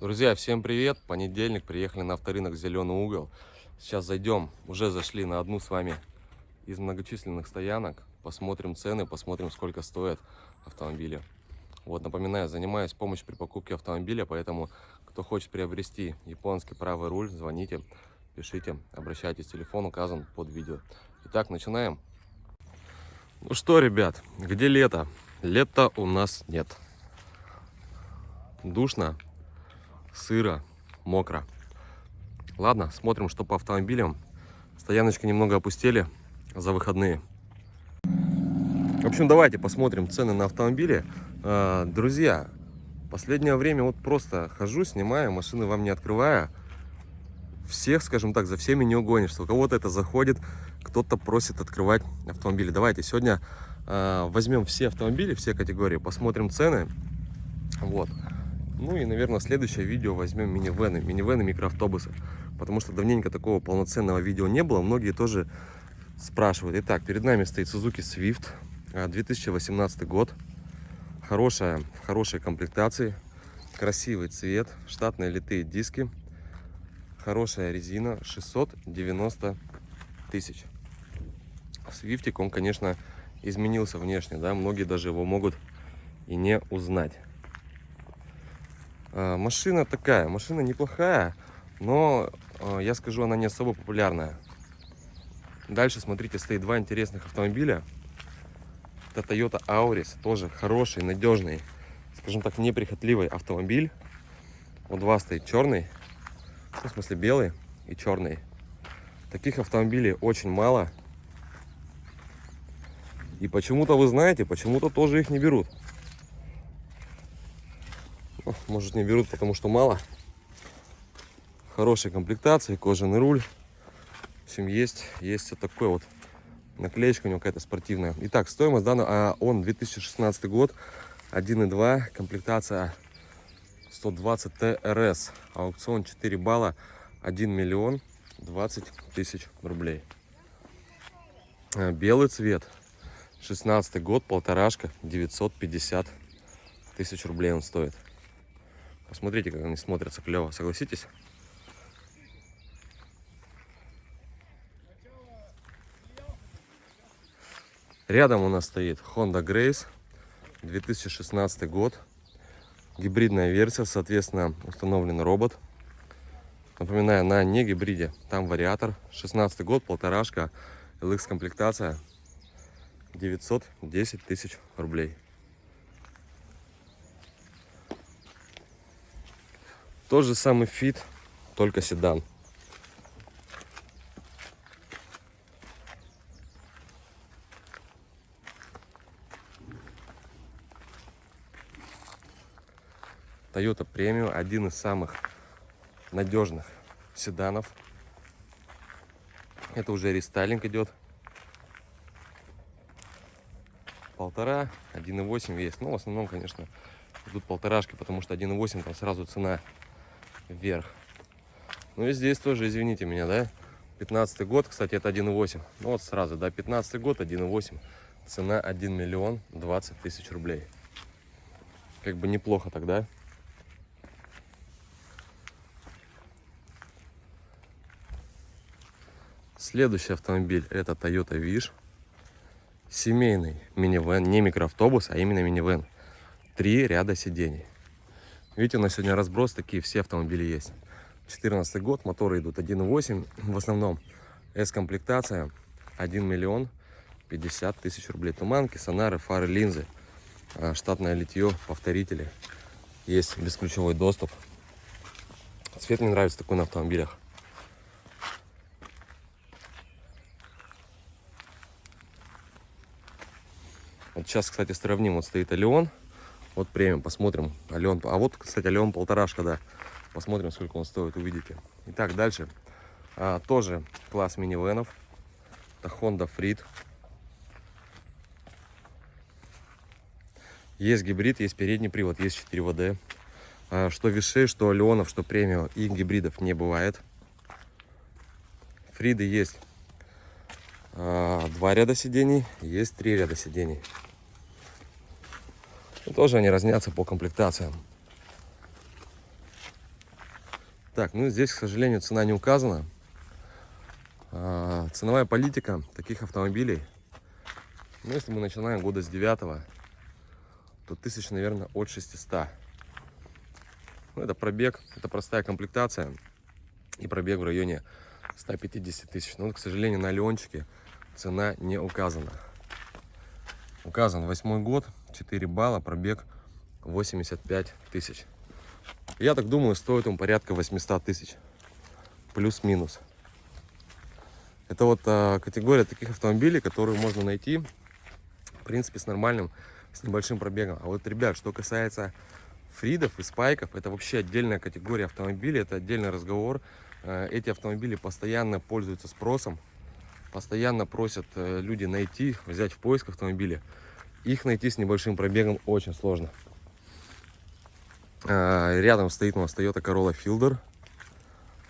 Друзья, всем привет! Понедельник, приехали на авторынок «Зеленый угол». Сейчас зайдем, уже зашли на одну с вами из многочисленных стоянок. Посмотрим цены, посмотрим, сколько стоят автомобили. Вот, напоминаю, занимаюсь помощью при покупке автомобиля, поэтому, кто хочет приобрести японский правый руль, звоните, пишите, обращайтесь, телефон указан под видео. Итак, начинаем. Ну что, ребят, где лето? Лета у нас нет. Душно, сыро, мокро. Ладно, смотрим, что по автомобилям. Стояночки немного опустили за выходные. В общем, давайте посмотрим цены на автомобили. А, друзья, последнее время вот просто хожу, снимаю, машины вам не открывая. Всех, скажем так, за всеми не угонишься. У кого-то это заходит, кто-то просит открывать автомобили. Давайте сегодня э, возьмем все автомобили, все категории, посмотрим цены. Вот. Ну и, наверное, следующее видео возьмем минивены, минивены, микроавтобусы. Потому что давненько такого полноценного видео не было. Многие тоже спрашивают. Итак, перед нами стоит Suzuki Swift, 2018 год. Хорошая, в хорошей комплектации, красивый цвет, штатные литые диски, хорошая резина, 690 тысяч. Свифтик, он, конечно, изменился внешне, да, многие даже его могут и не узнать. А, машина такая, машина неплохая, но а, я скажу, она не особо популярная. Дальше, смотрите, стоит два интересных автомобиля. Это Toyota Auris, тоже хороший, надежный, скажем так, неприхотливый автомобиль. Вот два стоит черный, ну, в смысле белый и черный. Таких автомобилей очень мало. И почему-то, вы знаете, почему-то тоже их не берут. Может не берут, потому что мало. Хорошей комплектации, кожаный руль. В общем, есть, есть вот такой вот наклеечка у него какая-то спортивная. Итак, стоимость данного, а он 2016 год, 1.2, комплектация 120 ТРС, аукцион 4 балла, 1 миллион 20 тысяч рублей. А, белый цвет, 16 год, полторашка, 950 тысяч рублей он стоит. Посмотрите, как они смотрятся клево, согласитесь? Рядом у нас стоит Honda Grace, 2016 год. Гибридная версия, соответственно, установлен робот. Напоминаю, на не гибриде, там вариатор. 16 год, полторашка, LX комплектация, 910 тысяч рублей. Тот же самый фит, только седан. Toyota Premium один из самых надежных седанов. Это уже рестайлинг идет. Полтора, 1.8 вес. Ну, в основном, конечно, идут полторашки, потому что 1.8 там сразу цена вверх. Ну и здесь тоже, извините меня, да, 15 год, кстати, это 1.8. Ну вот сразу, да, 15 год, 1.8. Цена 1 миллион 20 тысяч рублей. Как бы неплохо тогда. Следующий автомобиль это Toyota Wish. Семейный минивэн, не микроавтобус, а именно минивэн. Три ряда сидений. Видите, у нас сегодня разброс, такие все автомобили есть. 14 год, моторы идут 1.8, в основном S-комплектация, 1 миллион 50 тысяч рублей. Туманки, сонары, фары, линзы, а, штатное литье, повторители. Есть бесключевой доступ. Цвет мне нравится такой на автомобилях. Вот сейчас, кстати, сравним. Вот стоит Алион вот премиум, посмотрим. Ален. А вот, кстати, Ален полторашка, да. Посмотрим, сколько он стоит, увидите. Итак, дальше. А, тоже класс минивенов. Это Honda Freed. Есть гибрид, есть передний привод, есть 4WD. А, что вишей, что Леонов, что премиум и гибридов не бывает. Фриды есть а, два ряда сидений, есть три ряда сидений. И тоже они разнятся по комплектациям. Так, ну здесь, к сожалению, цена не указана. А, ценовая политика таких автомобилей, ну, если мы начинаем года с 9 то тысяч, наверное, от 600. Ну, это пробег, это простая комплектация и пробег в районе 150 тысяч. Но, к сожалению, на Леончике цена не указана. Указан восьмой год, 4 балла, пробег 85 тысяч. Я так думаю, стоит он порядка 800 тысяч. Плюс-минус. Это вот а, категория таких автомобилей, которые можно найти, в принципе, с нормальным с небольшим пробегом. А вот, ребят, что касается фридов и спайков, это вообще отдельная категория автомобилей, это отдельный разговор. Э, эти автомобили постоянно пользуются спросом, постоянно просят э, люди найти, взять в поиск автомобиля. Их найти с небольшим пробегом очень сложно. Э, рядом стоит у нас Toyota Corolla Fielder,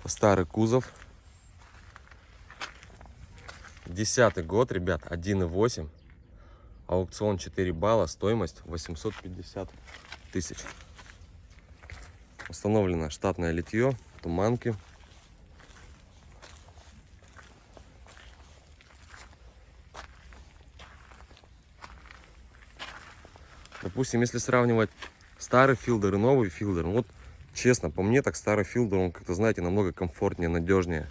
старый кузов. Десятый год, ребят, 1.8 Аукцион 4 балла, стоимость 850 тысяч. Установлено штатное литье, туманки. Допустим, если сравнивать старый Fielder и новый Fielder, ну вот честно, по мне так старый Fielder, он как-то, знаете, намного комфортнее, надежнее.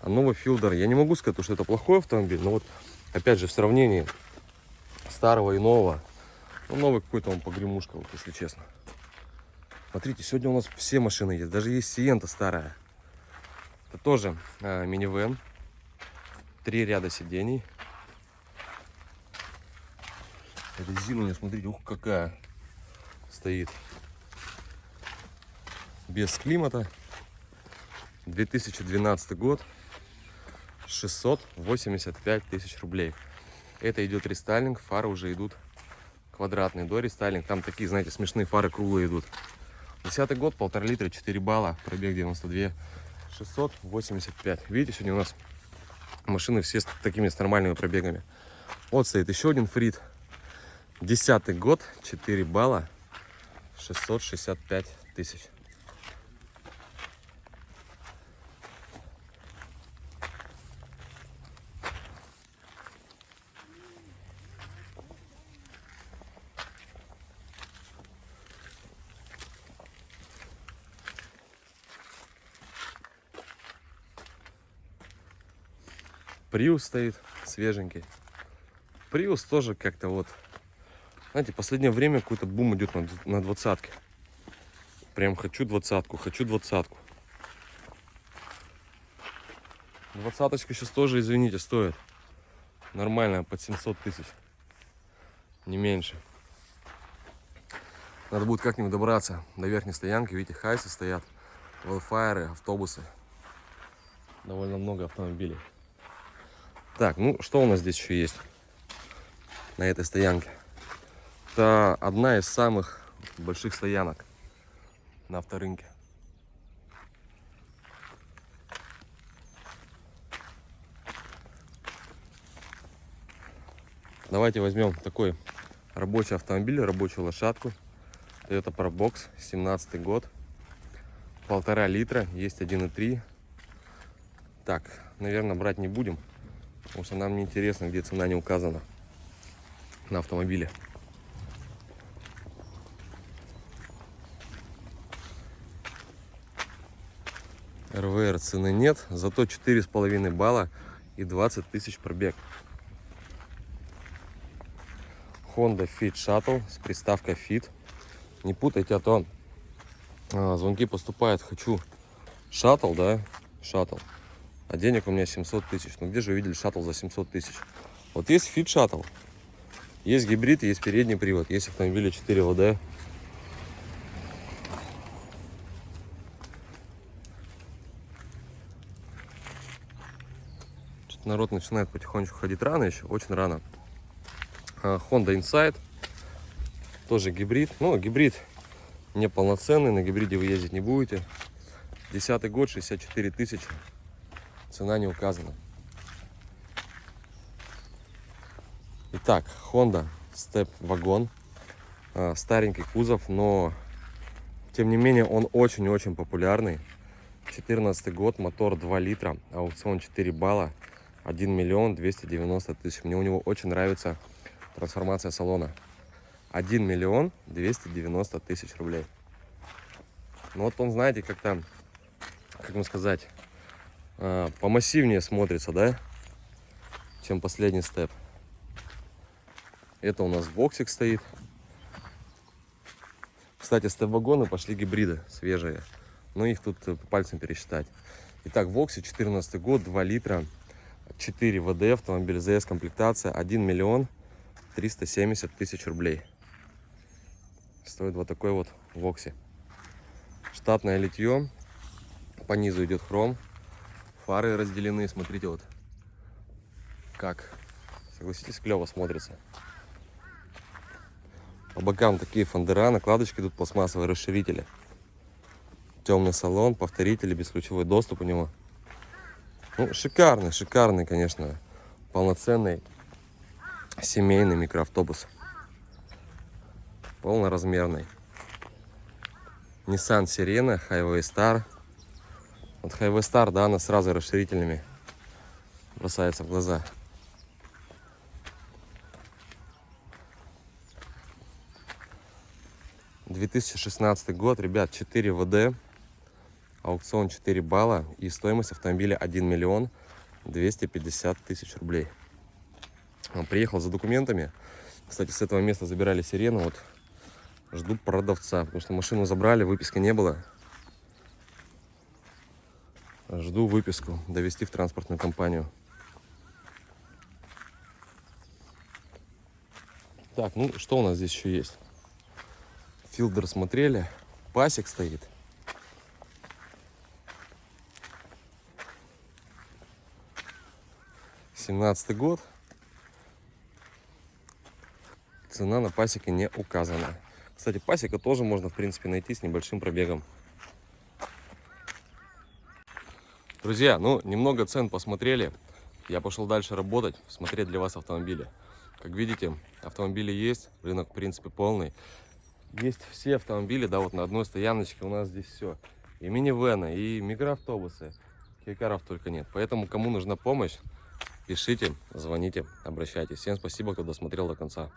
А новый Fielder, я не могу сказать, что это плохой автомобиль, но вот опять же в сравнении старого и нового. Ну, новый какой-то он погремушка, вот, если честно. Смотрите, сегодня у нас все машины есть. Даже есть Sienta старая. Это тоже э, минивэн. Три ряда сидений. Меня, смотрите, ух, какая стоит. Без климата. 2012 год. 685 тысяч рублей. Это идет рестайлинг, фары уже идут квадратные до рестайлинг. Там такие, знаете, смешные фары круглые идут. Десятый год, полтора литра, 4 балла, пробег 92, 685. Видите, сегодня у нас машины все с такими с нормальными пробегами. Вот стоит еще один фрит. Десятый год, 4 балла, 665 тысяч. Приус стоит свеженький. Приус тоже как-то вот... Знаете, последнее время какой-то бум идет на, на двадцатке. Прям хочу двадцатку, хочу двадцатку. Двадцаточка сейчас тоже, извините, стоит. Нормальная, под 700 тысяч. Не меньше. Надо будет как-нибудь добраться до верхней стоянки. Видите, хайсы стоят, велфайры, автобусы. Довольно много автомобилей. Так, ну что у нас здесь еще есть на этой стоянке? Это одна из самых больших стоянок на авторынке. Давайте возьмем такой рабочий автомобиль, рабочую лошадку. Toyota Probox, 17 год. Полтора литра, есть 1,3. Так, наверное, брать не будем. Потому что нам не интересно, где цена не указана на автомобиле. РВР цены нет, зато 4,5 балла и 20 тысяч пробег. Honda Fit Shuttle с приставкой Fit. Не путайте, а то а, звонки поступают. Хочу Shuttle, да, Shuttle а денег у меня 700 тысяч. Ну где же вы видели Shuttle за 700 тысяч? Вот есть Fit Shuttle, есть гибрид, есть передний привод, есть автомобили 4WD. Народ начинает потихонечку ходить рано еще, очень рано. А, Honda Insight, тоже гибрид. Ну, гибрид неполноценный, на гибриде вы ездить не будете. Десятый год, 64 тысячи. Цена не указана. Итак, Honda Step вагон. А, старенький кузов, но Тем не менее, он очень-очень популярный. 14 год, мотор 2 литра, аукцион 4 балла, 1 миллион 290 тысяч. Мне у него очень нравится трансформация салона. 1 миллион 290 тысяч рублей. Ну вот он, знаете, как-то, как вам сказать, а, помассивнее смотрится, да, чем последний степ. Это у нас боксик стоит. Кстати, степ-вагоны пошли гибриды свежие. Но их тут по пальцам пересчитать. Итак, Воксе 14 год, 2 литра, 4 ВД, автомобиль ЗС, комплектация 1 миллион 370 тысяч рублей. Стоит вот такой вот Воксе. Штатное литье. По низу идет хром. Фары разделены. Смотрите вот как. Согласитесь, клево смотрится. По бокам такие фандера, накладочки идут пластмассовые расширители. Темный салон, повторители, бесключевой доступ у него. Ну, шикарный, шикарный, конечно, полноценный семейный микроавтобус. Полноразмерный. Nissan Sirena, Highway Star. Вот Highway Star, да, она сразу расширительными бросается в глаза. Две тысячи шестнадцатый год, ребят, 4 ВД, аукцион 4 балла и стоимость автомобиля 1 миллион 250 тысяч рублей. Он приехал за документами. Кстати, с этого места забирали сирену. Вот жду продавца, потому что машину забрали, выписки не было. Жду выписку, довести в транспортную компанию. Так, ну что у нас здесь еще есть? Филдер смотрели. Пасек стоит. Семнадцатый год. Цена на пасеке не указана. Кстати, пасека тоже можно, в принципе, найти с небольшим пробегом. Друзья, ну, немного цен посмотрели. Я пошел дальше работать, смотреть для вас автомобили. Как видите, автомобили есть, рынок, в принципе, полный. Есть все автомобили, да, вот на одной стояночке у нас здесь все. И минивены, и микроавтобусы. Кейкаров только нет. Поэтому, кому нужна помощь, пишите, звоните, обращайтесь. Всем спасибо, кто досмотрел до конца.